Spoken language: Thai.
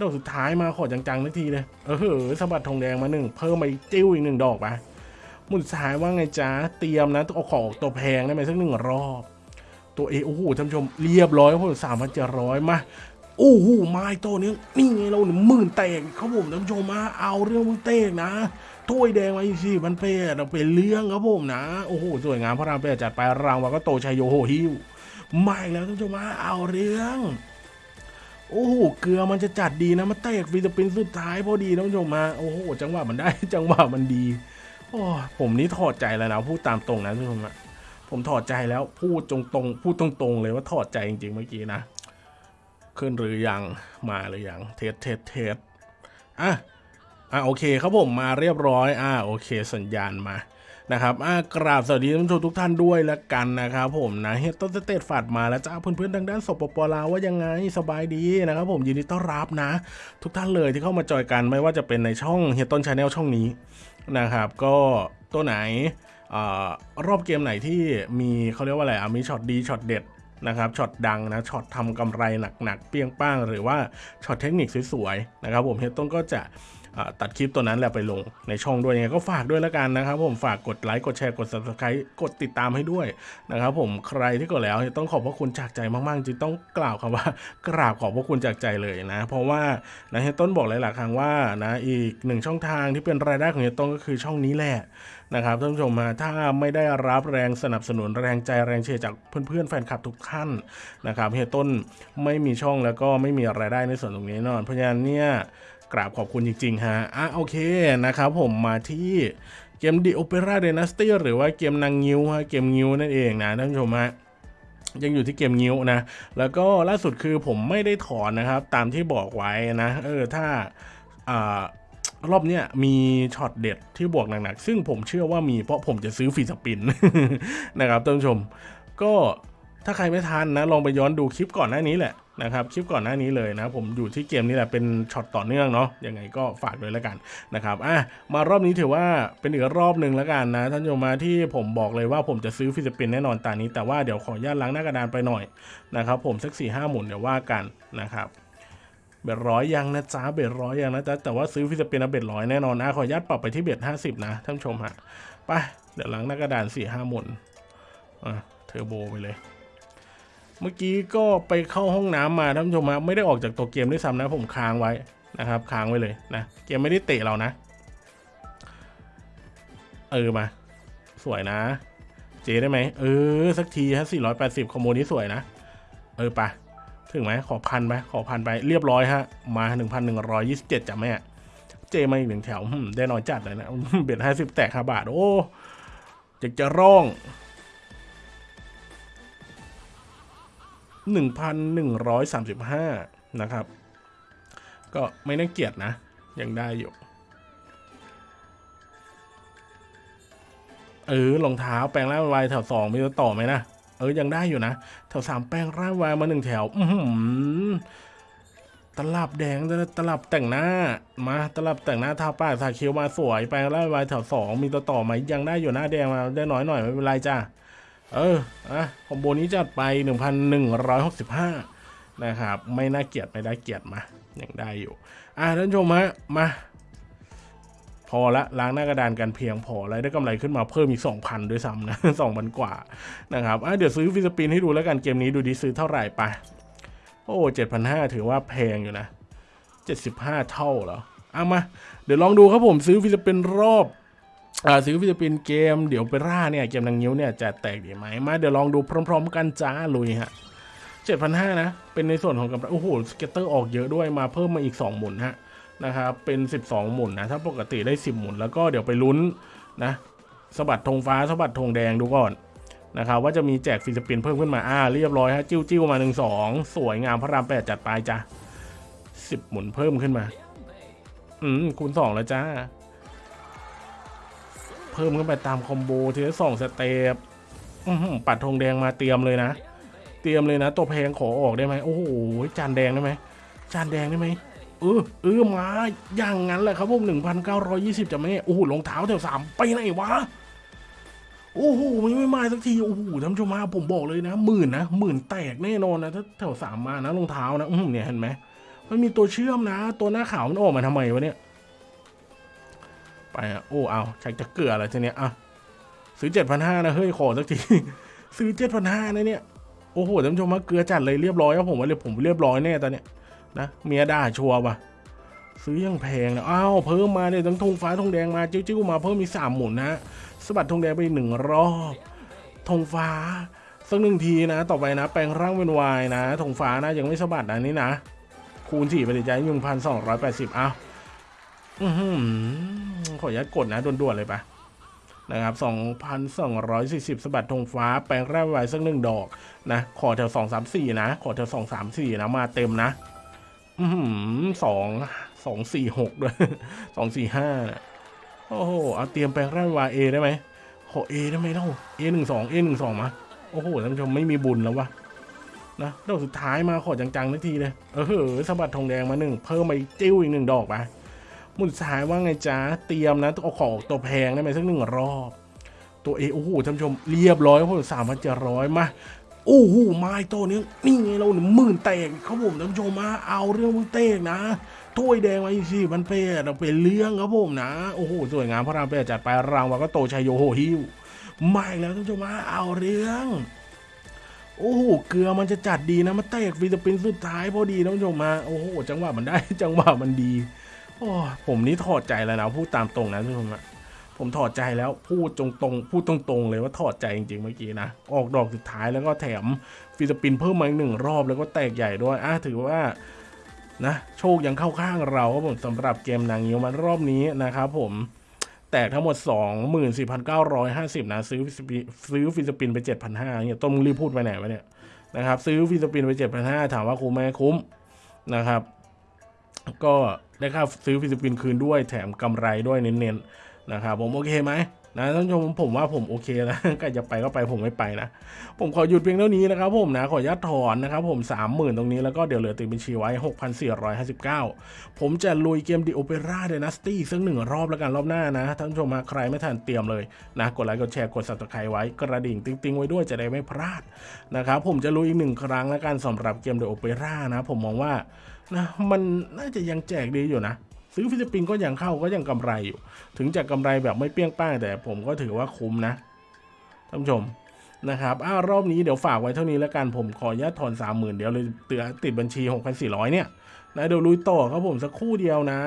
ดอกสุดท้ายมาขอจังๆนาทีเลยเออเหอสะบัดทองแดงมาหนึ่งเพิ่มมาอีกจิ้วอีกหนึ่งดอกไปหมุนสายว่าไงจ๊ะเตรียมนะเอาของตัวแพงได้ไหมสักหนึ่งรอบ ตัวเอโอ้โหท่านผู้ชมเรียบร้อยครับผมสามพันเจ็ดร้อยมาโอ้โหไม้ตัวนี้นี่ไงเราหนึ่งหมื่นแตกครับผมท่านผู้ชมมาเอาเรื่องมึงเตกนะถ้วยแดงมาอีกสี่พันเปดเราเป็นเรื่องครับผมนะโอ้โหสวยงามพระรามแปดจัดไปรางวัลก็โตชัยโยโหฮิวมาอีกแล้วท่านผู้ชมมาเอาเรื่อง โอ้โห เกลือมันจะจัดดีนะมาเตะ free spin สุดท้ายพอดีท่านผู้ชมมา โอ้โห จังหวะมันได้ จังหวะมันดี โอ้ผมนี่ถอดใจแล้วนะพูดตามตรงนะท่านผู้ชมอะผมถอดใจแล้วพูดตรงตรงๆพูดตรงๆเลยว่าถอดใจจริงๆเมื่อกี้นะ ขึ้นหรือยังมาหรือยัง test test test อะอะโอเคครับผมมาเรียบร้อย อะโอเค สัญญาณมา นะครับอากราบสวัสดีท่านผู้ชมทุกท่านด้วยละกันนะครับผมนะเฮดต้นสเตตฝาดมาแล้วจ้าเพื่อนๆทางด้านสปปลาวว่ายังไงสบายดีนะครับผมยินดีต้อนรับนะ ทุกท่านเลยที่เข้ามาจอยกันไม่ว่าจะเป็นในช่องเฮดต้น channel ช่องนี้นะครับ ก็ตัวไหนอรอบเกมไหนที่มีเขาเรียกว่าอะไรมีช็อตดีช็อตเด็ดนะครับช็อตดังนะช็อตทำกำไรหนักๆเปรี้ยงป้าง หรือว่าช็อตเทคนิคสวยๆนะครับผมเฮดต้นก็จะ ตัดคลิปตัวนั้นแหละไปลงในช่องด้วยยังไงก็ฝากด้วยแล้วกันนะครับ ผมฝากกดไลค์กดแชร์กด subscribe กดติดตามให้ด้วยนะครับผมใครที่กดแล้วต้องขอบพระคุณจากใจมากๆจริงต้องกล่าวคำว่ากราบขอบพระคุณจากใจเลยนะ เพราะว่านะเฮยต้นบอกหลายๆครั้งว่านะอีกหนึ่งช่องทางที่เป็นรายได้ของเฮยต้นก็คือช่องนี้แหละนะครับท่านผู้ชมมาถ้าไม่ได้รับแรงสนับสนุนแรงใจแรงเชียร์จากเพื่อนๆแฟนคลับทุกท่านนะครับเฮยต้นไม่มีช่องแล้วก็ไม่มีรายได้ในส่วนตรงนี้แน่นอนเพราะฉะนั้นเนี่ย กราบขอบคุณจริงๆฮะอะโอเคนะครับผมมาที่เกม The Opera Dynasty หรือว่าเกมนางงิ้วฮะเกมงิ้วนั่นเองนะท่านผู้ชมฮะยังอยู่ที่เกมงิ้วนะ แล้วก็ล่าสุดคือผมไม่ได้ถอนนะครับ ตามที่บอกไว้นะเออถ้าอ่ารอบเนี้ยมีช็อตเด็ดที่บวกหนักๆ ซึ่งผมเชื่อว่ามีเพราะผมจะซื้อฟรีสปินนะครับท่านผู้ชม ก็ ถ้าใครไม่ทันนะลองไปย้อนดูคลิปก่อนหน้านี้แหละนะครับคลิปก่อนหน้านี้เลยนะผมอยู่ที่เกมนี้แหละเป็นช็อตต่อเนื่องเนาะยังไงก็ฝากด้วยแล้วกันนะครับอะมารอบนี้ถือว่าเป็นอีกรอบหนึ่งแล้วกันนะท่านผู้ชมมาที่ผมบอกเลยว่าผมจะซื้อ free spin แน่นอนตานี้ แต่ว่าเดี๋ยวขอญาตล้างหน้ากระดานไปหน่อยนะครับผมสักสี่ห้าหมุนเดี๋ยวว่ากันนะครับ bet ร้อยยังนะจ๊ะ bet ร้อยยังนะจ๊ะแต่ว่าซื้อ free spin bet ร้อยแน่นอนนะขอญาตปรับไปที่ bet ห้าสิบนะท่านชมฮะไปเดี๋ยวล้างหน้ากระดานสี่ห้าหมุนอะเทอร์โบไปเลย เมื่อกี้ก็ไปเข้าห้องน้ำมาท่านผู้ชมฮะไม่ได้ออกจากตัวเกมด้วยซ้ำนะผมค้างไว้นะครับค้างไว้เลยนะเกมไม่ได้เตะเรานะ เออมา สวยนะ เจได้ไหมเออสักทีฮะ480คอมโบนี้สวยนะ เออปะถึงไหมขอพันไปขอพันไปเรียบร้อยฮะมา 1,127จ้ะแม่เจมาอีกหนึ่งแถวได้น้อยจัดเลยนะเบ็ดห้าสิบแตกห้าบาท โอ้จะจะร้อง 1,135 นะครับ ก็ไม่น่าเกลียดนะ ยังได้อยู่ เออรองเท้าแปลงร่างวายแถวสองมีต่อไหมนะ เออ ยังได้อยู่นะ แถวสามแปลงร่างวายมาหนึ่งแถว อือหือตลับแดงตลับแต่งหน้ามาตลับแต่งหน้าทาปากทาคิ้วมาสวยแปลงร่างวายแถวสองมีต่อไหมยังได้อยู่หน้าแดงมาได้น้อยหน่อยไม่เป็นไรจ้า เอออะคอมโบนี้จัดไป 1,165 นะครับ ไม่น่าเกลียดไม่ได้เกลียดมายังได้อยู่ อะท่านชมฮะมา พอละล้างหน้ากระดานกันเพียงพอแล้วได้กำไรขึ้นมาเพิ่มอีก 2,000 ด้วยซ้ำนะ 2,000 กว่านะครับอะเดี๋ยวซื้อ free spin ให้ดูแล้วกันเกมนี้ดูดีซื้อเท่าไหร่ไป โอ้ 7,500 ถือว่าแพงอยู่นะ 75 เท่าเหรอเอามา เดี๋ยวลองดูครับผมซื้อ free spin รอบ ซื้อ free spin เกมเดี๋ยวไปร่าเนี่ย เกมนางงิ้วเนี่ยจะแตกดีไหมมาเดี๋ยวลองดูพร้อม ๆ กันจ้าลุยฮะเจ็ดพันห้านะ เป็นในส่วนของกำไรโอ้โห scatter ออกเยอะด้วยมาเพิ่มมาอีก 2 หมุนฮะนะครับ เป็น 12 หมุนนะ ถ้าปกติได้ 10 หมุนแล้วก็เดี๋ยวไปลุ้นนะสะบัดธงฟ้าสะบัดธงแดงดูก่อนนะครับว่าจะมีแจก free spin เพิ่มขึ้นมาอ่าเรียบร้อยฮะจิ้วจิ้วมาหนึ่งสองสวยงามพระรามแปดจัดไปจ้ะสิบหมุนเพิ่มขึ้นมา อืมคูณสองแล้วจ้า เพิ่มขึ้นไปตาม combo ทีละสอง step ปัดธงแดงมาเตรียมเลยนะ เตรียมเลยนะ ตัวแพงขอออกได้ไหมโอ้โหจานแดงได้ไหมจานแดงได้ไหมเออเออมาอย่างนั้นแหละครับผมหนึ่งพันเก้าร้อยยี่สิบจะไม่โอ้โหรองเท้าแถวสามไปไหนวะโอ้โหไมันไม่มาสักทีโอ้โหท่านผู้ชมมาผมบอกเลยนะหมื่นนะหมื่นแตกแน่นอนนะถ้าแถวสามมานะรองเท้านะอืมเนี่ยเห็นไหมมันมีตัวเชื่อมนะ ตัวหน้าขาวมันออกมาทำไมวะเนี่ย ไปอะโอ้เอาชักจะเกลืออะไรทีเนี้ยอะซื้อเจ็ดพันห้านะเฮ้ยขอสักที ซื้อเจ็ดพันห้านะเนี่ยโอ้โหท่านผู้ชมมาเกลือจัดเลยเรียบร้อยครับผมว่าเลยผมเรียบร้อยแน่ตอนเนี้ยนะเมียด่าชัวร์ว่ะซื้อยังแพงนะอ้าวเพิ่มมาเนี่ยทั้งธงฟ้าธงแดงมาจิ้วๆมาเพิ่มมีสามหมุนนะสะบัดธงแดงไปหนึ่งรอบธงฟ้าสักหนึ่งทีนะ ต่อไปนะ แปลงร่างเป็นวายนะธงฟ้านะยังไม่สะบัดนะนี่นะ คูณสี่ไปเลยใจหนึ่งพันสองร้อยแปดสิบอ้าว อือหือขออนุญาตกดนะด่วนๆเลยปะนะครับสองพันสองร้อยสี่สิบสะบัดธงฟ้า แปลงแร่างเป็นวายสักหนึ่งดอกนะ ขอแถวสองสามสี่นะ ขอแถวสองสามสี่นะ มาเต็มนะ อือหือสองสองสี่หกด้วยสองสี่ห้าโอ้โห เอาเตรียมแปลงแร่างเป็นวาเอได้ไหมขอเอได้ไหมเล่าเอหนึ่งสองเอหนึ่งสองมา โอ้โหท่านผู้ชมไม่มีบุญแล้ววะนะดอกสุดท้ายมาขอจังๆนาทีเลย เออสบัดทงแดงมาหนึ่งเพิ่มมาอีกจิ้วอีกหนึ่งดอกไป มุนสุดท้ายว่าไงจ๊ะ เตรียมนะต้องเอาของตัวแพงได้ไหมสักหนึ่งรอบ ตัวเอโอ้โหท่านผู้ชมเรียบร้อยครับผมสามพันเจ็ดร้อยมาโอ้โหไม้ตัวนี้นี่ไงเราหนึ่งหมื่นแตกครับผมท่านผู้ชมมาเอาเรื่องมึงเตกนะถ้วยแดงมาอีกสี่พันเพจเราเป็นเรื่องครับผมนะ โอ้โหสวยงามพระรามเพจจัดไปรางวัลก็โตชัยโยโหฮิวมาอีกแล้วท่านผู้ชมมาเอาเรื่องโอ้โห เกลือมันจะจัดดีนะมาเตะฟิลิปปินส์สุดท้ายพอดีท่านผู้ชมมา โอ้โห จังหวะมันได้ จังหวะมันดี โอ้ผมนี่ถอดใจแล้วนะพูดตามตรงนะท่านผู้ชมอะผมถอดใจแล้วพูดตรงๆพูดตรงๆเลยว่าถอดใจจริงๆเมื่อกี้นะออกดอกสุดท้ายแล้วก็แถม free spin เพิ่มมาอีกหนึ่งรอบแล้วก็แตกใหญ่ด้วยอะถือว่านะโชคยังเข้าข้างเราครับผมสำหรับเกมนางงิ้วมันรอบนี้นะครับผมแตกทั้งหมด 24,950 นะ ซื้อ free spin ซื้อ free spin ไป 7,500เนี่ยต้นมึงรีบพูดไปไหนวะเนี่ยนะครับ ซื้อ free spin ไป 7,500 ถามว่าคุ้มไหมคุ้มนะครับ ก็ได้ค่าซื้อ free spin คืนด้วยแถมกำไรด้วยเน้นๆนะครับผมโอเคไหมนะท่านผู้ชมผมว่าผมโอเคนะใครจะไปก็ไปผมไม่ไปนะ ผมขอหยุดเพียงเท่านี้นะครับผมนะขออนุญาตถอนนะครับผม 30,000 ตรงนี้แล้วก็เดี๋ยวเหลือติดบัญชีไว้ 6,459 ผมจะลุยเกมดิ Opera Dynasty สักหนึ่งรอบแล้วกันรอบหน้านะท่านผู้ชมมาใครไม่ทันเตรียมเลยนะ กดไลค์กดแชร์กด subscribe ไว้กระดิ่งติ๊งๆ ไว้ด้วยจะได้ไม่พลาดนะครับผมจะลุยอีกหนึ่งครั้งแล้วกันสำหรับเกมดิ Opera นะผมมองว่า นะมันน่าจะยังแจกดีอยู่นะ ซื้อ free spin ก็ยังเข้าก็ยังกำไรอยู่ ถึงจะกำไรแบบไม่เปรี้ยงป้างแต่ผมก็ถือว่าคุ้มนะท่านผู้ชมนะครับอ้ารอบนี้เดี๋ยวฝากไว้เท่านี้แล้วกันผมขอญาตถอนสามหมื่นเดี๋ยวเลยเตือติดบัญชี 6,400 เนี่ยนะเดี๋ยวลุยต่อครับผมสักครู่เดียวนะ